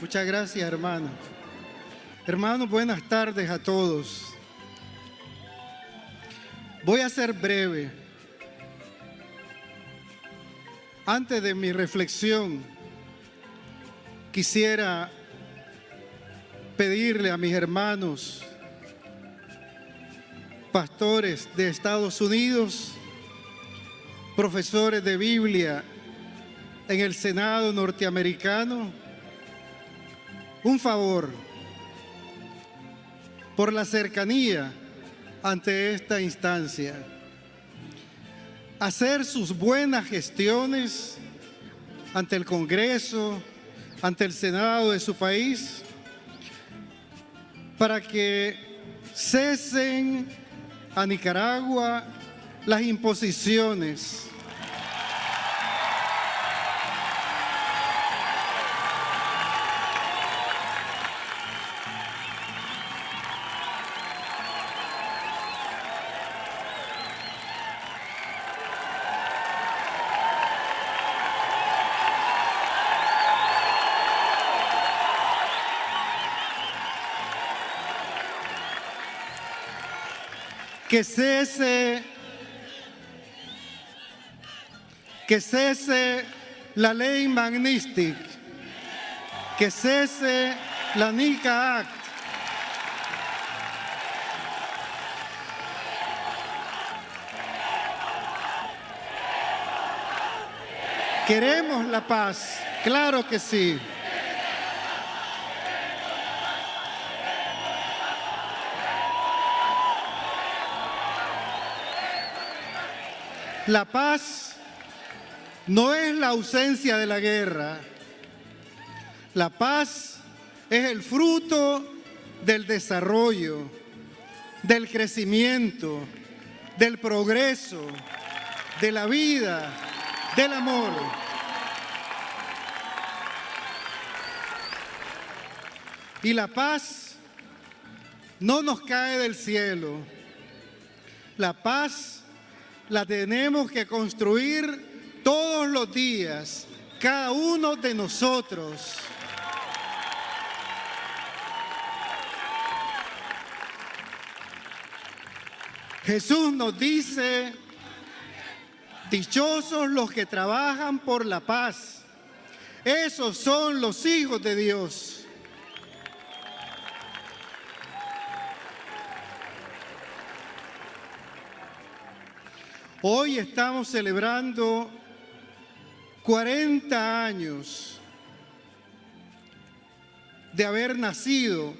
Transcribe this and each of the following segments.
Muchas gracias, hermano. Hermanos, buenas tardes a todos. Voy a ser breve. Antes de mi reflexión, quisiera pedirle a mis hermanos, pastores de Estados Unidos, profesores de Biblia en el Senado norteamericano, un favor por la cercanía ante esta instancia. Hacer sus buenas gestiones ante el Congreso, ante el Senado de su país, para que cesen a Nicaragua las imposiciones que cese, que cese la ley Magnistic, que cese la NICA Act, Queremos la paz, claro que sí. La paz no es la ausencia de la guerra. La paz es el fruto del desarrollo, del crecimiento, del progreso, de la vida, del amor. Y la paz no nos cae del cielo. La paz la tenemos que construir todos los días, cada uno de nosotros. Jesús nos dice, dichosos los que trabajan por la paz. Esos son los hijos de Dios. Hoy estamos celebrando 40 años de haber nacido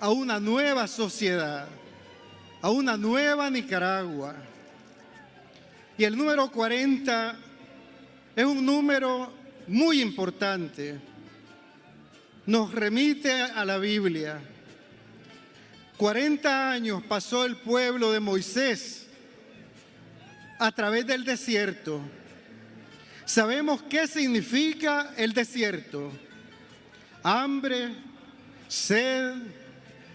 a una nueva sociedad, a una nueva Nicaragua. Y el número 40 es un número muy importante. Nos remite a la Biblia. 40 años pasó el pueblo de Moisés a través del desierto. Sabemos qué significa el desierto. Hambre, sed,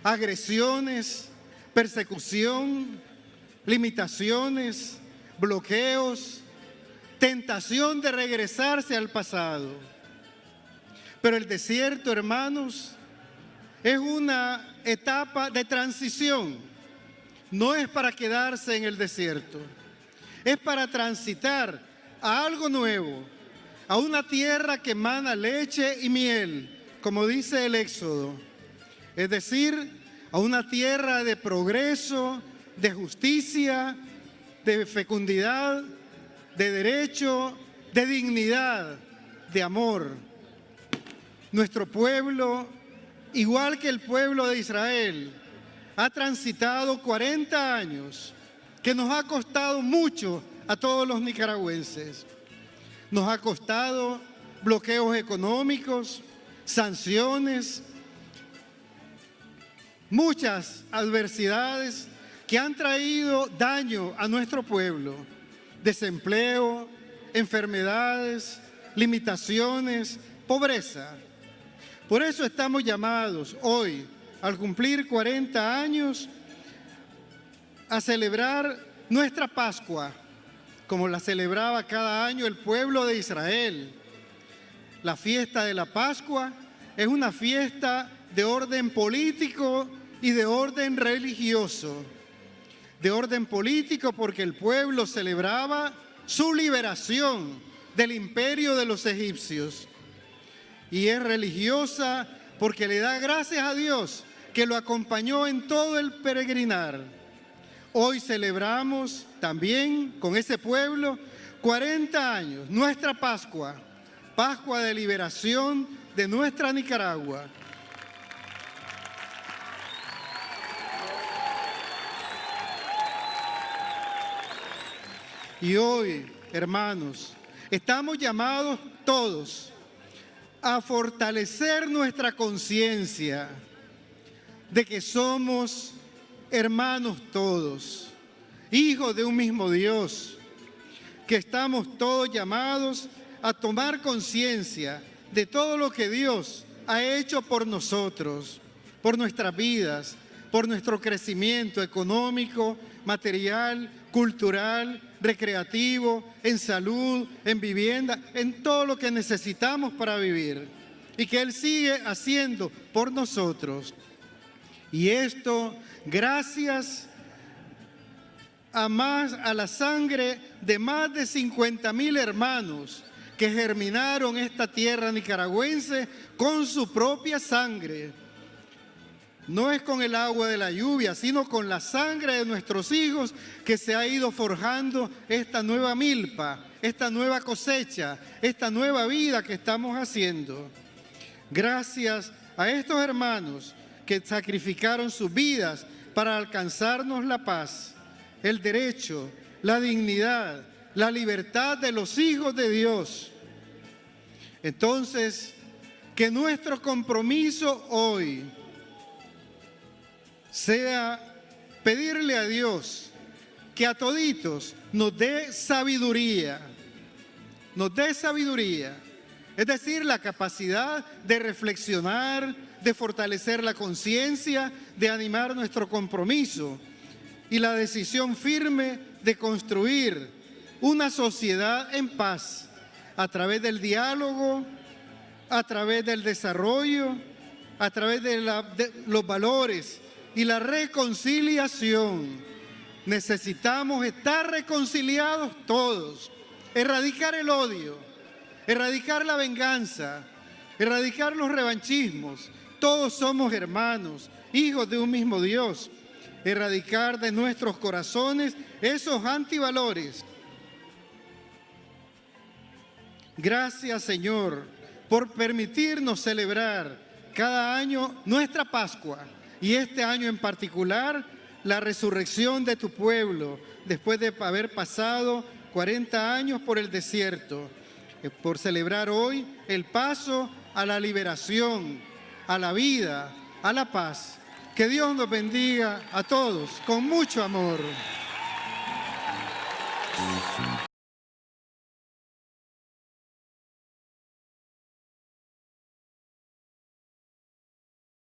agresiones, persecución, limitaciones, bloqueos, tentación de regresarse al pasado. Pero el desierto, hermanos, es una etapa de transición. No es para quedarse en el desierto es para transitar a algo nuevo, a una tierra que emana leche y miel, como dice el Éxodo. Es decir, a una tierra de progreso, de justicia, de fecundidad, de derecho, de dignidad, de amor. Nuestro pueblo, igual que el pueblo de Israel, ha transitado 40 años que nos ha costado mucho a todos los nicaragüenses. Nos ha costado bloqueos económicos, sanciones, muchas adversidades que han traído daño a nuestro pueblo, desempleo, enfermedades, limitaciones, pobreza. Por eso estamos llamados hoy, al cumplir 40 años, a celebrar nuestra Pascua, como la celebraba cada año el pueblo de Israel. La fiesta de la Pascua es una fiesta de orden político y de orden religioso. De orden político porque el pueblo celebraba su liberación del imperio de los egipcios. Y es religiosa porque le da gracias a Dios que lo acompañó en todo el peregrinar. Hoy celebramos también con ese pueblo 40 años, nuestra Pascua, Pascua de liberación de nuestra Nicaragua. Y hoy, hermanos, estamos llamados todos a fortalecer nuestra conciencia de que somos hermanos todos, hijos de un mismo Dios, que estamos todos llamados a tomar conciencia de todo lo que Dios ha hecho por nosotros, por nuestras vidas, por nuestro crecimiento económico, material, cultural, recreativo, en salud, en vivienda, en todo lo que necesitamos para vivir. Y que Él sigue haciendo por nosotros. Y esto gracias a, más, a la sangre de más de 50 mil hermanos que germinaron esta tierra nicaragüense con su propia sangre no es con el agua de la lluvia, sino con la sangre de nuestros hijos que se ha ido forjando esta nueva milpa, esta nueva cosecha, esta nueva vida que estamos haciendo. Gracias a estos hermanos que sacrificaron sus vidas para alcanzarnos la paz, el derecho, la dignidad, la libertad de los hijos de Dios. Entonces, que nuestro compromiso hoy sea pedirle a Dios que a toditos nos dé sabiduría, nos dé sabiduría, es decir, la capacidad de reflexionar, de fortalecer la conciencia, de animar nuestro compromiso y la decisión firme de construir una sociedad en paz a través del diálogo, a través del desarrollo, a través de, de los valores y la reconciliación. Necesitamos estar reconciliados todos, erradicar el odio, erradicar la venganza, erradicar los revanchismos. Todos somos hermanos, hijos de un mismo Dios. Erradicar de nuestros corazones esos antivalores. Gracias, Señor, por permitirnos celebrar cada año nuestra Pascua y este año en particular, la resurrección de tu pueblo, después de haber pasado 40 años por el desierto, eh, por celebrar hoy el paso a la liberación, a la vida, a la paz. Que Dios nos bendiga a todos con mucho amor.